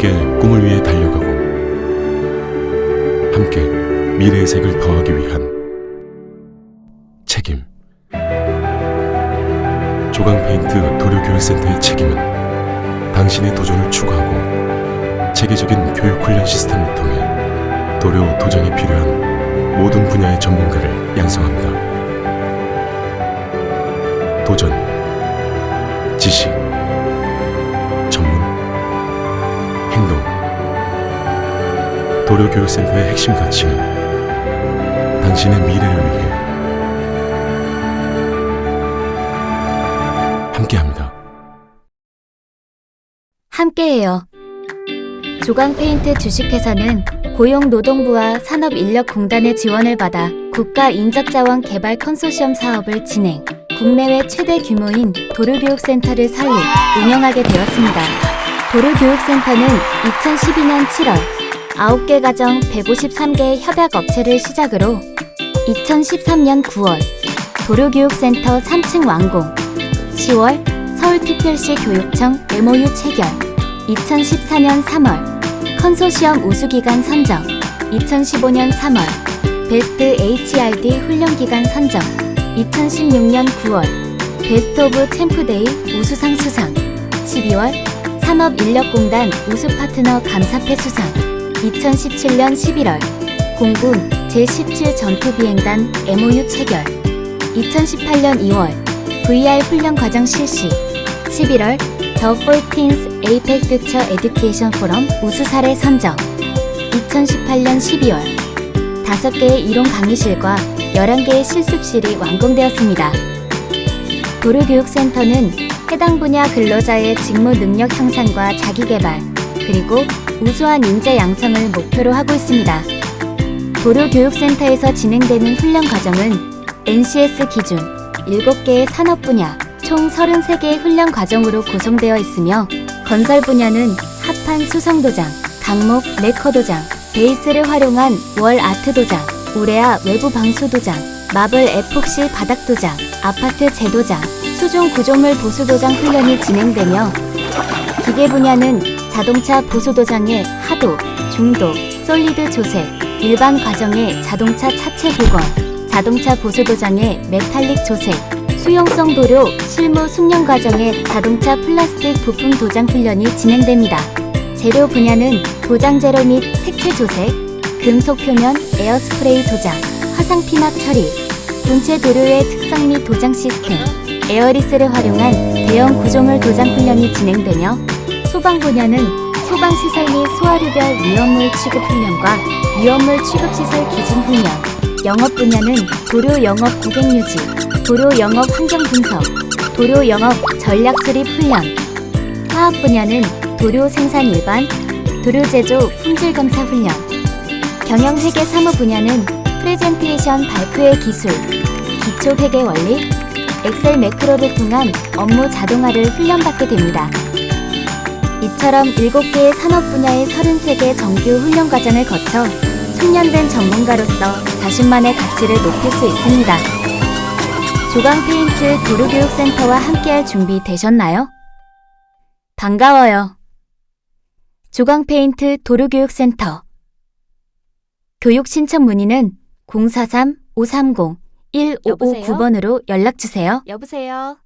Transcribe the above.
함께 꿈을 위해 달려가고 함께 미래의 색을 더하기 위한 책임 조강 페인트 도료교육센터의 책임은 당신의 도전을 추구하고 체계적인 교육 훈련 시스템을 통해 도료 도전에 필요한 모든 분야의 전문가를 양성합니다. 도전, 지식, 행동. 도료교육센터의 핵심 가치는 당신의 미래를 위해 함께합니다. 함께해요. 조강페인트 주식회사는 고용노동부와 산업인력공단의 지원을 받아 국가인적자원 개발 컨소시엄 사업을 진행, 국내외 최대 규모인 도로교육센터를 설립, 운영하게 되었습니다. 도로교육센터는 2012년 7월 9개 가정 153개의 협약업체를 시작으로 2013년 9월 도로교육센터 3층 완공, 10월 서울특별시 교육청 MOU 체결 2014년 3월 컨소시엄 우수기관 선정 2015년 3월 베스트 HRD 훈련기관 선정 2016년 9월 Best of CHAMP Day 우수상 수상 12월 산업인력공단 우수파트너 감사패 수상. 2017년 11월. 공군 제17 전투비행단 MOU 체결. 2018년 2월. VR 훈련 과정 실시. 11월. The 14th APEC Future Education Forum 우수 사례 선정. 2018년 12월. 5개의 이론 강의실과 11개의 실습실이 완공되었습니다. 도로교육센터는 해당 분야 근로자의 직무 능력 향상과 자기개발, 그리고 우수한 인재 양성을 목표로 하고 있습니다. 도로교육센터에서 진행되는 훈련 과정은 NCS 기준 7개의 산업 분야 총 33개의 훈련 과정으로 구성되어 있으며 건설 분야는 합판 수성 도장, 강목 레커 도장, 베이스를 활용한 wall art 도장, 우레아 외부 방수 도장, 마블 에폭시 바닥 도장, 아파트 재도장, 수중 구조물 보수 도장 훈련이 진행되며 기계 분야는 자동차 보수 도장의 하도, 중도, solid 조색, 일반 과정의 자동차 차체 복원, 자동차 보수 도장의 메탈릭 조색, 수용성 도료 실무 숙련 과정의 자동차 플라스틱 부품 도장 훈련이 진행됩니다. 재료 분야는 도장 재료 및 색채 조색, 금속 표면 에어스프레이 도장, 화성 피막 처리, 본체 도료의 특성 및 도장 시스템, airless를 활용한 대형 구조물 도장 훈련이 진행되며 소방 분야는 소방 시설 및 소화류별 위험물 취급 훈련과 위험물 취급 시설 기준 훈련, 영업 분야는 도료 영업 고객 유지, 도료 영업 환경 분석, 도료 영업 전략 수립 훈련, 화학 분야는 도료 생산 일반, 도료 제조 품질 검사 훈련, 경영 회계 사무 분야는 프레젠테이션 발표의 기술, 기초 회계 원리, 엑셀 매크로를 통한 업무 자동화를 훈련받게 됩니다. 이처럼 7개의 산업 분야의 33개 정규 훈련 과정을 거쳐 숙련된 전문가로서 자신만의 가치를 높일 수 있습니다. 조강 페인트 도로교육센터와 함께할 준비 되셨나요? 반가워요. 조강 페인트 도로교육센터 교육 신청 문의는 043-530-1559번으로 연락 주세요. 여보세요?